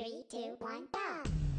Three, two, one, go!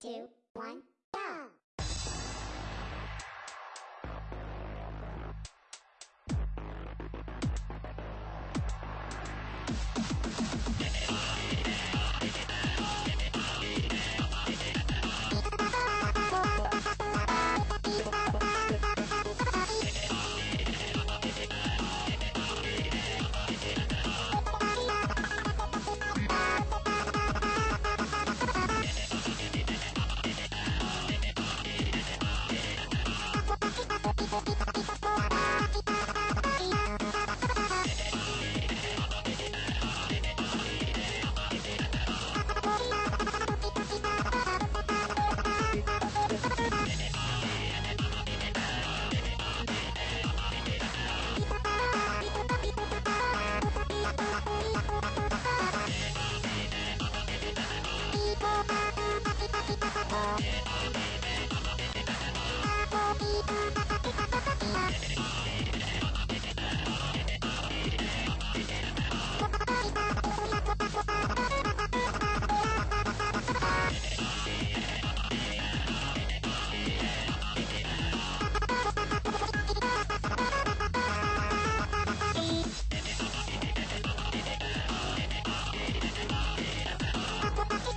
Two, one, Bye.